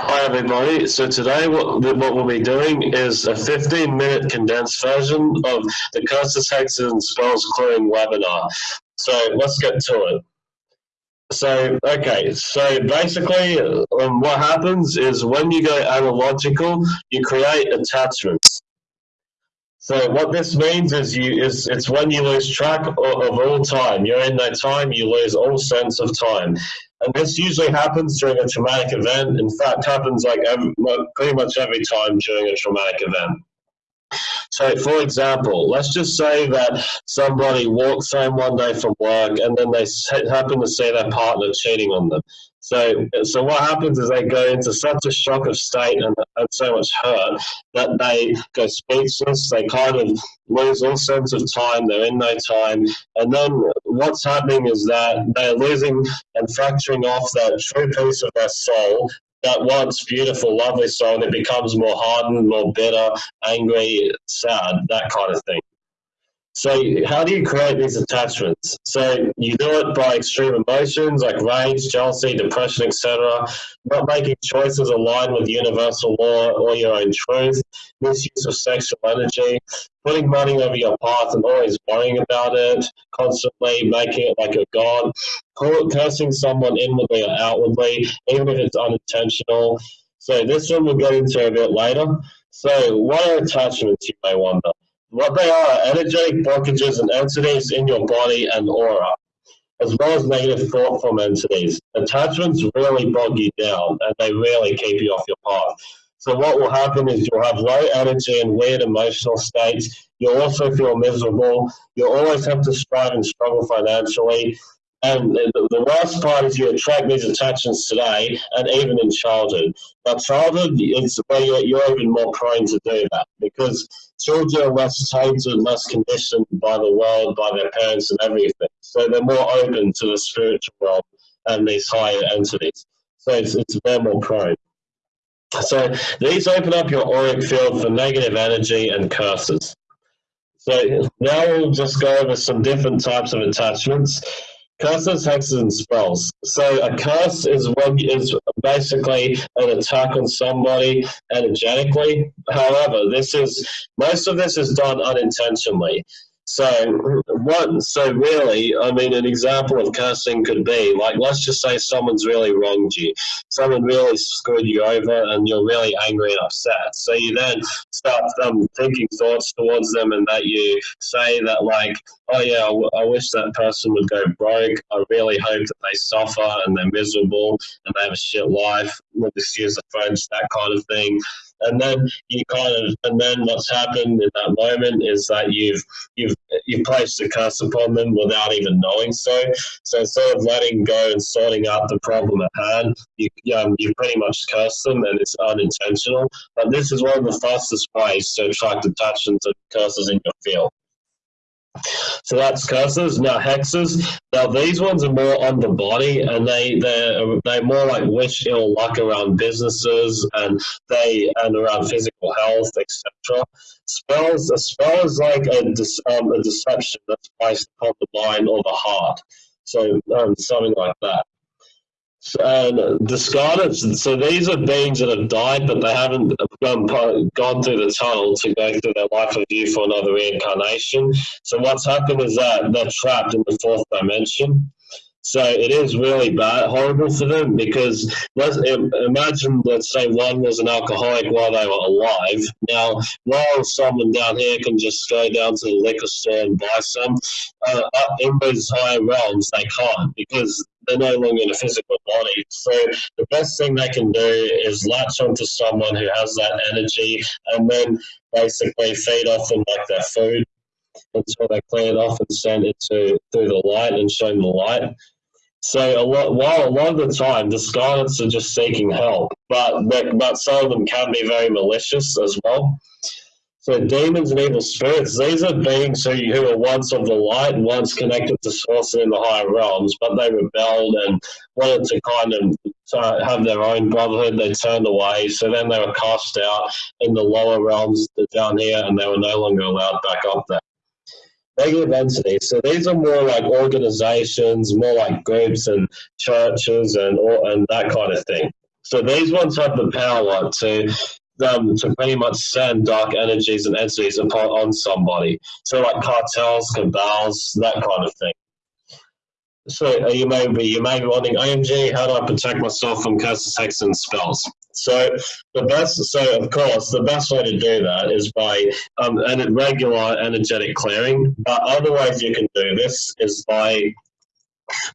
Hi everybody. So today what, what we'll be doing is a 15 minute condensed version of the Hexes and Spells Clearing webinar. So let's get to it. So, okay, so basically um, what happens is when you go analogical, you create attachments. So what this means is you is it's when you lose track of, of all time. You're in that time, you lose all sense of time. And this usually happens during a traumatic event. In fact, happens like every, pretty much every time during a traumatic event. So, for example, let's just say that somebody walks home one day from work and then they happen to see their partner cheating on them. So, so what happens is they go into such a shock of state and, and so much hurt that they go speechless. They kind of lose all sense of time. They're in no time. And then what's happening is that they're losing and fracturing off that true piece of their soul that once beautiful, lovely soul, and it becomes more hardened, more bitter, angry, sad, that kind of thing. So how do you create these attachments? So you do it by extreme emotions like rage, jealousy, depression, etc. Not making choices aligned with universal law or your own truth. Misuse of sexual energy. Putting money over your path and always worrying about it. Constantly making it like a god. Cursing someone inwardly or outwardly, even if it's unintentional. So this one we'll get into a bit later. So what are attachments, you may wonder? What they are energetic blockages and entities in your body and aura, as well as negative thought from entities. Attachments really bog you down and they really keep you off your path. So what will happen is you'll have low energy and weird emotional states. You'll also feel miserable. You'll always have to strive and struggle financially. And the, worst part is you attract these attachments today and even in childhood. But childhood is where you're, you're even more prone to do that because children are less tainted, less conditioned by the world, by their parents and everything. So they're more open to the spiritual world and these higher entities. So it's, it's they're more prone. So these open up your auric field for negative energy and curses. So now we'll just go over some different types of attachments. Curses, hexes, and spells. So a curse is when is basically an attack on somebody energetically. However, this is most of this is done unintentionally. So what? So really, I mean, an example of cursing could be like, let's just say someone's really wronged you, someone really screwed you over, and you're really angry and upset. So you then start um, thinking thoughts towards them, and that you say that like, oh yeah, I, I wish that person would go broke. I really hope that they suffer and they're miserable and they have a shit life. We'll just use the French, that kind of thing and then you kind of and then what's happened in that moment is that you've you've you've placed a curse upon them without even knowing so. So instead of letting go and sorting out the problem at hand you um, you pretty much curse them and it's unintentional. But this is one of the fastest ways to attract attention to curses in your field so that's curses. Now hexes. Now these ones are more on the body, and they they they more like wish ill luck around businesses and they and around physical health, etc. Spells. A spell is like a um, a deception that's placed upon the mind or the heart. So um, something like that and discarnates. So these are beings that have died, but they haven't gone, gone through the tunnel to go through their life of review for another reincarnation. So what's happened is that they're trapped in the fourth dimension. So it is really bad, horrible for them because let's imagine, let's say one was an alcoholic while they were alive. Now, while someone down here can just go down to the liquor store and buy some, uh, in those higher realms they can't because they're no longer in a physical body. So the best thing they can do is latch onto someone who has that energy and then basically feed off them like their food until they clear it off and send it to through the light and show them the light. So a lot, while a lot of the time the Scarlets are just seeking help, but but some of them can be very malicious as well. So demons and evil spirits, these are beings who, who were once of the light, once connected to source in the higher realms, but they rebelled and wanted to kind of uh, have their own brotherhood. They turned away, so then they were cast out in the lower realms down here, and they were no longer allowed back up there negative entities. So these are more like organizations, more like groups and churches and and that kind of thing. So these ones have the power to um, to pretty much send dark energies and entities upon on somebody. So like cartels, cabals, that kind of thing. So uh, you may be you may be wondering, OMG, how do I protect myself from hexes, and spells? So the best, so of course, the best way to do that is by um, an regular energetic clearing. But other ways you can do this is by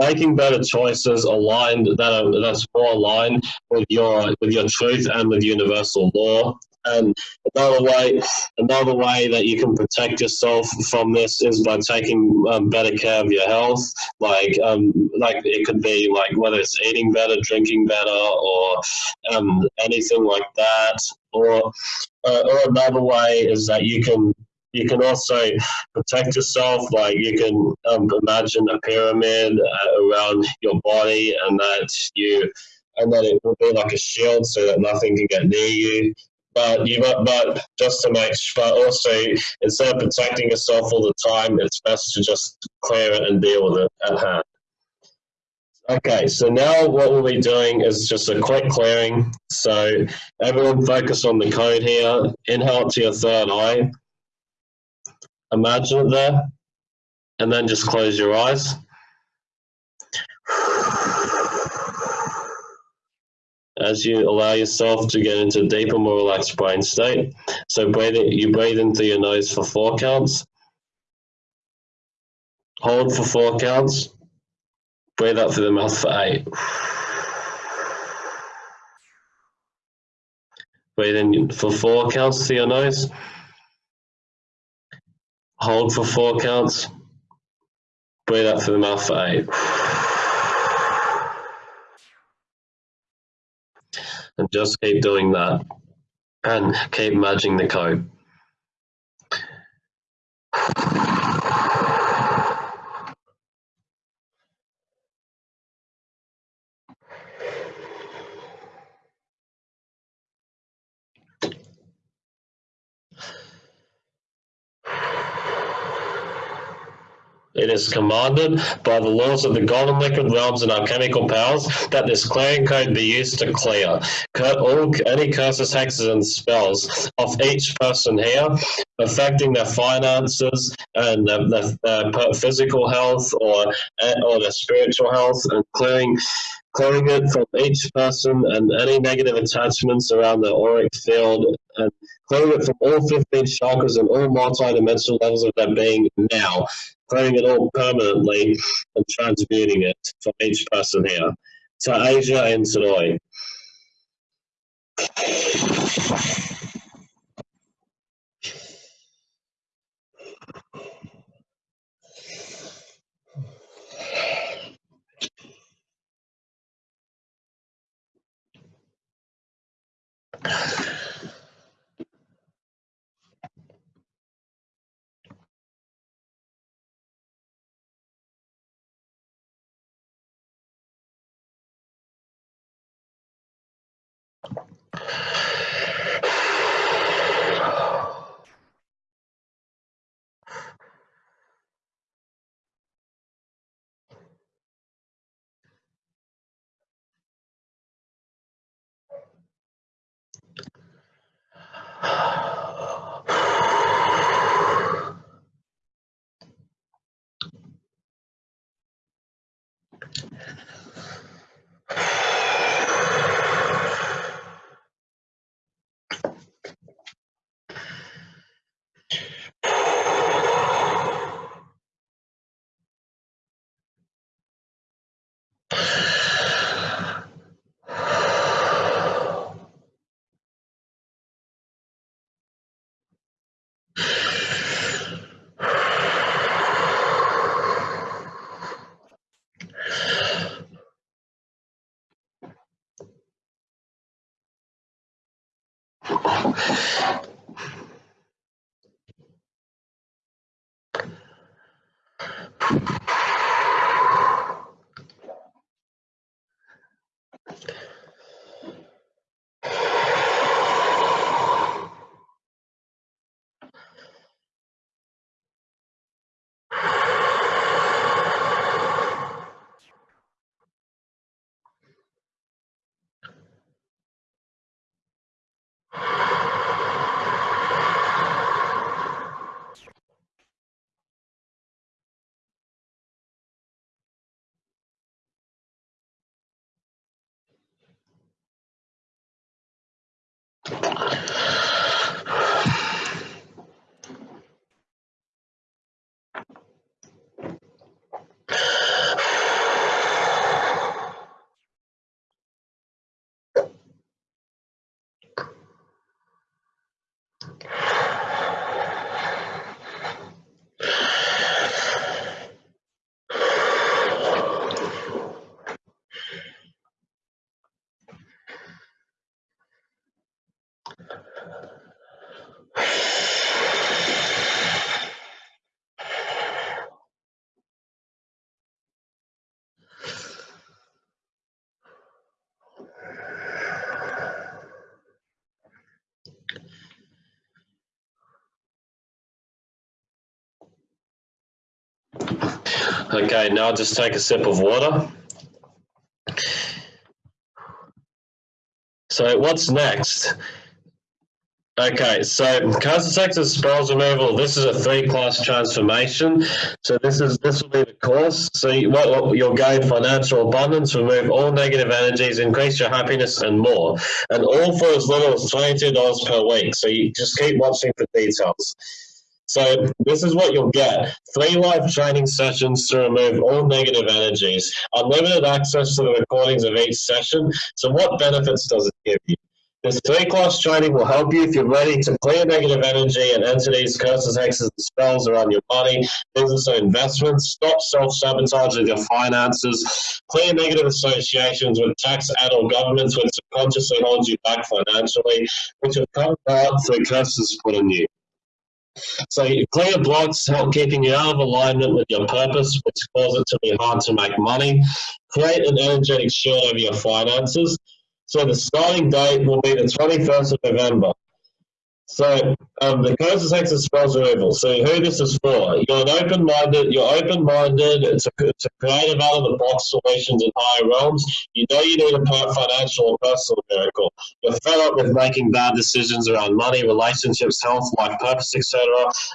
making better choices aligned that are that's more aligned with your with your truth and with universal law. And another way, another way that you can protect yourself from this is by taking um, better care of your health. Like, um, like it could be like whether it's eating better, drinking better, or um, anything like that. Or, uh, or another way is that you can you can also protect yourself. Like you can um, imagine a pyramid uh, around your body, and that you and that it will be like a shield so that nothing can get near you. But you but just to make but also instead of protecting yourself all the time, it's best to just clear it and deal with it at hand. Okay, so now what we'll be doing is just a quick clearing. So everyone focus on the code here. Inhale to your third eye imagine it there, and then just close your eyes. As you allow yourself to get into a deeper, more relaxed brain state. So breathe you breathe in through your nose for four counts. Hold for four counts. Breathe out through the mouth for eight. Breathe in for four counts through your nose. Hold for four counts. Breathe out through the mouth for eight. And just keep doing that. And keep merging the code. It is commanded by the laws of the golden liquid realms and alchemical powers that this clearing code be used to clear. All any curses, hexes, and spells of each person here, affecting their finances and their, their, their physical health or eh, or their spiritual health, and clearing clearing it from each person and any negative attachments around the auric field and clearing it from all 15 chakras and all multi-dimensional levels of their being now Playing it all permanently and transmuting it for each person here to Asia and Sonoy. Okay, now just take a sip of water. So what's next? Okay, so Hexes spells removal. This is a three-class transformation. So this is this will be the course. So you, you'll gain financial abundance, remove all negative energies, increase your happiness, and more. And all for as little as twenty-two dollars per week. So you just keep watching for details. So this is what you'll get. Three live training sessions to remove all negative energies, unlimited access to the recordings of each session. So what benefits does it give you? This three-class training will help you if you're ready to clear negative energy and entities, curses, hexes, and spells around your money, business, or investments. Stop self-sabotage with your finances. Clear negative associations with tax, ad, or governments which subconsciously hold you back financially, which have come about through curses put on you. So clear blocks help keeping you out of alignment with your purpose, which cause it to be hard to make money. Create an energetic shield over your finances. So the starting date will be the 21st of November. So um, the Curses Hexes spells removal. So who this is for? You're an open-minded. You're open-minded to, to creative out-of-the-box solutions in higher realms. You know you need a financial or personal miracle. You're fed up with making bad decisions around money, relationships, health, life purpose, etc.,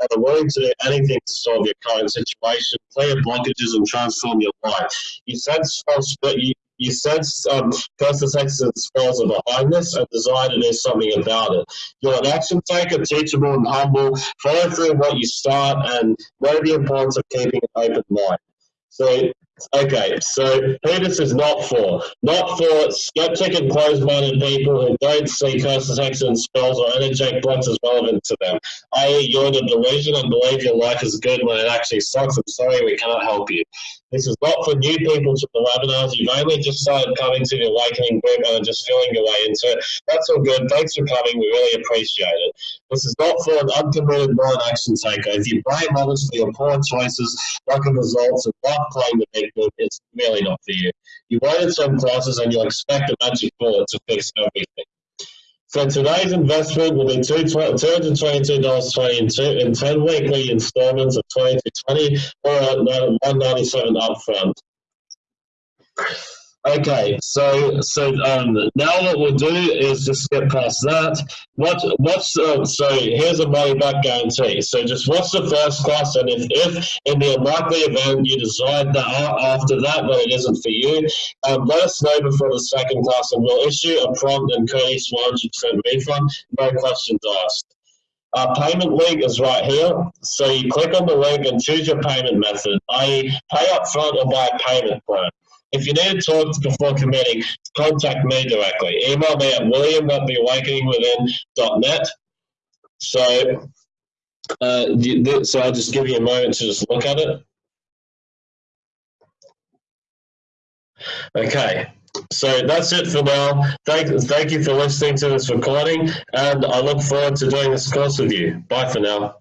and are willing to do anything to solve your current situation, clear blockages, and transform your life. You sense you, you sense um, curses hexes spells are behind this and desire to do something about it. You're an action taker, teachable and humble, follow through what you start and know the importance of keeping an open mind. So Okay, so who this is not for? Not for skeptic and closed-minded people who don't see curses, hexes, and spells or energetic blocks as relevant to them. I.e., you're in a delusion and believe your life is good when it actually sucks. I'm sorry, we cannot help you. This is not for new people to the webinars. You've only just started coming to the Awakening group and are just feeling your way into it. That's all good. Thanks for coming. We really appreciate it. This is not for an uncommitted non-action taker. If you blame others for your poor choices, lack of results, and not playing the big book, it's really not for you. You wanted some classes and you'll expect a magic bullet to fix everything. So today's investment will be $222.22 in 10 weekly installments of 2220 or 197 upfront. Okay, so so um, now what we'll do is just get past that. What what's uh, so here's a money back guarantee. So just what's the first class, and if if in the unlikely event you decide that after that that it isn't for you, um, let us know before the second class, and we'll issue a prompt and courteous 100% refund, no questions asked. Our payment link is right here. So you click on the link and choose your payment method, i.e. pay up front or buy a payment plan. If you need to talk before committing, contact me directly. Email me at william.theawakeningwithin.net. So, uh, so I'll just give you a moment to just look at it. Okay, so that's it for now. Thank, thank you for listening to this recording, and I look forward to doing this course with you. Bye for now.